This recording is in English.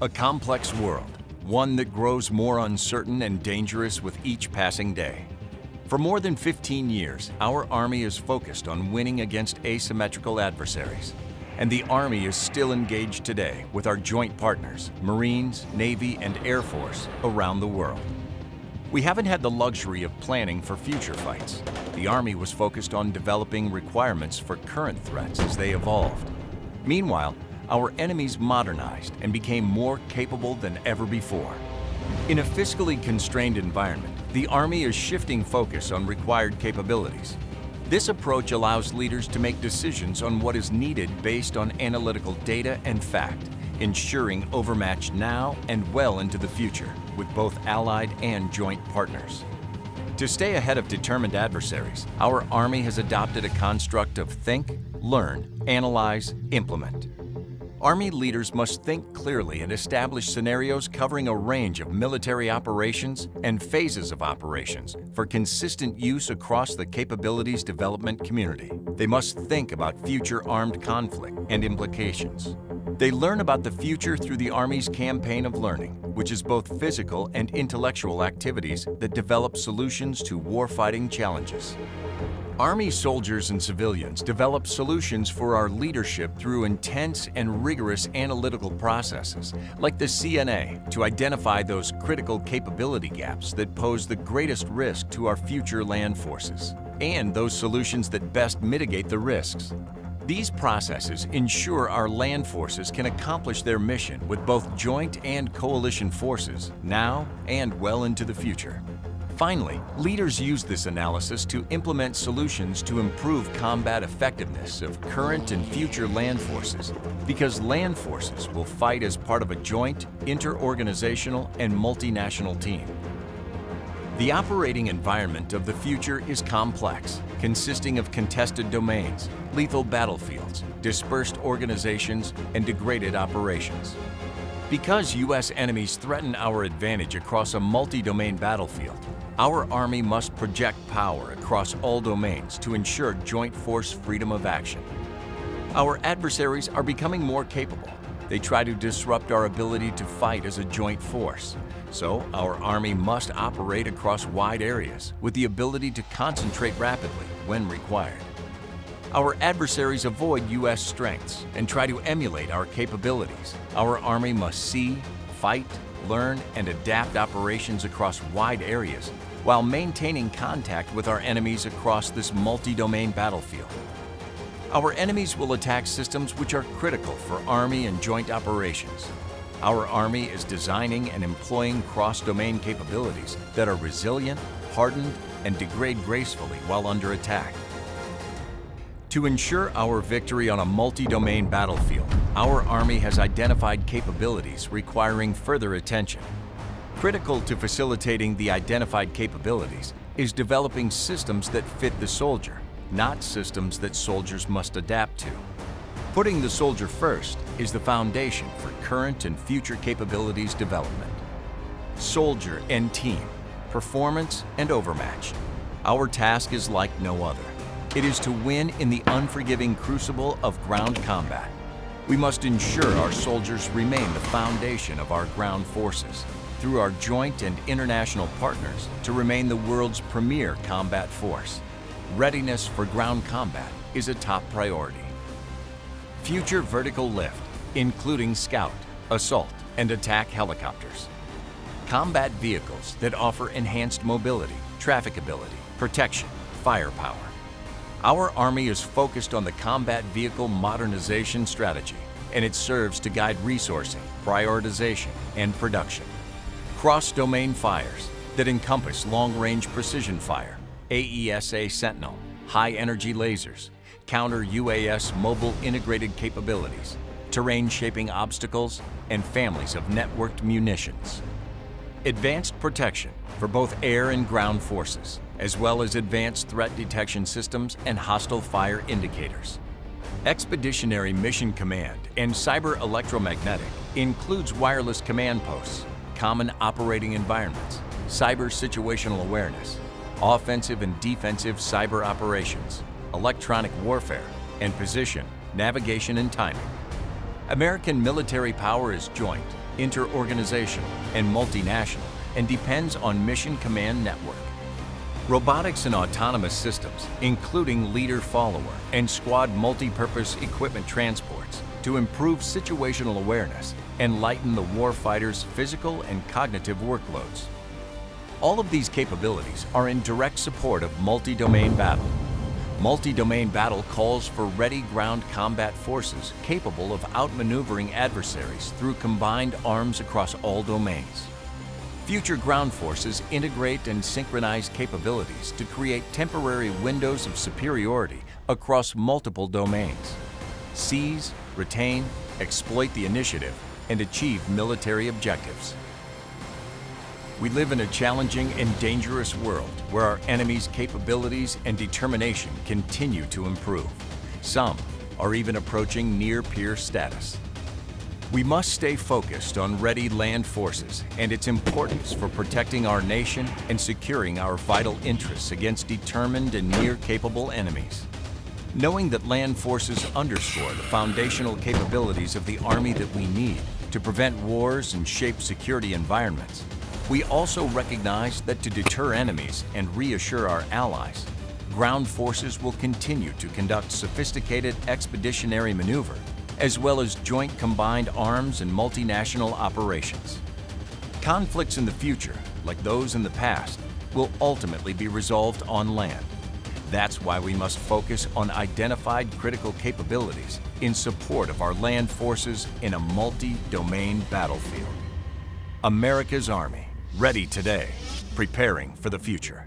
A complex world, one that grows more uncertain and dangerous with each passing day. For more than 15 years, our Army is focused on winning against asymmetrical adversaries. And the Army is still engaged today with our joint partners, Marines, Navy, and Air Force around the world. We haven't had the luxury of planning for future fights. The Army was focused on developing requirements for current threats as they evolved. Meanwhile, our enemies modernized and became more capable than ever before. In a fiscally constrained environment, the Army is shifting focus on required capabilities. This approach allows leaders to make decisions on what is needed based on analytical data and fact, ensuring overmatch now and well into the future with both allied and joint partners. To stay ahead of determined adversaries, our Army has adopted a construct of think, learn, analyze, implement. Army leaders must think clearly and establish scenarios covering a range of military operations and phases of operations for consistent use across the capabilities development community. They must think about future armed conflict and implications. They learn about the future through the Army's campaign of learning, which is both physical and intellectual activities that develop solutions to warfighting challenges. Army soldiers and civilians develop solutions for our leadership through intense and rigorous analytical processes, like the CNA, to identify those critical capability gaps that pose the greatest risk to our future land forces, and those solutions that best mitigate the risks. These processes ensure our land forces can accomplish their mission with both joint and coalition forces now and well into the future. Finally, leaders use this analysis to implement solutions to improve combat effectiveness of current and future land forces because land forces will fight as part of a joint, inter-organizational, and multinational team. The operating environment of the future is complex, consisting of contested domains, lethal battlefields, dispersed organizations, and degraded operations. Because U.S. enemies threaten our advantage across a multi-domain battlefield, our Army must project power across all domains to ensure joint force freedom of action. Our adversaries are becoming more capable. They try to disrupt our ability to fight as a joint force. So our Army must operate across wide areas with the ability to concentrate rapidly when required. Our adversaries avoid U.S. strengths and try to emulate our capabilities. Our Army must see, fight, learn, and adapt operations across wide areas while maintaining contact with our enemies across this multi-domain battlefield. Our enemies will attack systems which are critical for Army and joint operations. Our Army is designing and employing cross-domain capabilities that are resilient, hardened, and degrade gracefully while under attack. To ensure our victory on a multi-domain battlefield, our Army has identified capabilities requiring further attention Critical to facilitating the identified capabilities is developing systems that fit the soldier, not systems that soldiers must adapt to. Putting the soldier first is the foundation for current and future capabilities development. Soldier and team, performance and overmatch. Our task is like no other. It is to win in the unforgiving crucible of ground combat. We must ensure our soldiers remain the foundation of our ground forces through our joint and international partners to remain the world's premier combat force. Readiness for ground combat is a top priority. Future vertical lift, including scout, assault, and attack helicopters. Combat vehicles that offer enhanced mobility, trafficability, protection, firepower. Our Army is focused on the combat vehicle modernization strategy, and it serves to guide resourcing, prioritization, and production cross-domain fires that encompass long-range precision fire, AESA Sentinel, high-energy lasers, counter-UAS mobile integrated capabilities, terrain-shaping obstacles, and families of networked munitions. Advanced protection for both air and ground forces, as well as advanced threat detection systems and hostile fire indicators. Expeditionary Mission Command and Cyber Electromagnetic includes wireless command posts, common operating environments, cyber situational awareness, offensive and defensive cyber operations, electronic warfare, and position, navigation, and timing. American military power is joint, interorganizational, and multinational, and depends on Mission Command Network. Robotics and autonomous systems, including leader-follower and squad multi-purpose equipment transports, to improve situational awareness and lighten the warfighter's physical and cognitive workloads. All of these capabilities are in direct support of multi-domain battle. Multi-domain battle calls for ready ground combat forces capable of outmaneuvering adversaries through combined arms across all domains. Future ground forces integrate and synchronize capabilities to create temporary windows of superiority across multiple domains. Seize, retain, exploit the initiative, and achieve military objectives. We live in a challenging and dangerous world where our enemies' capabilities and determination continue to improve. Some are even approaching near-peer status. We must stay focused on ready land forces and its importance for protecting our nation and securing our vital interests against determined and near-capable enemies. Knowing that land forces underscore the foundational capabilities of the Army that we need to prevent wars and shape security environments, we also recognize that to deter enemies and reassure our allies, ground forces will continue to conduct sophisticated expeditionary maneuver, as well as joint combined arms and multinational operations. Conflicts in the future, like those in the past, will ultimately be resolved on land. That's why we must focus on identified critical capabilities in support of our land forces in a multi-domain battlefield. America's Army Ready today, preparing for the future.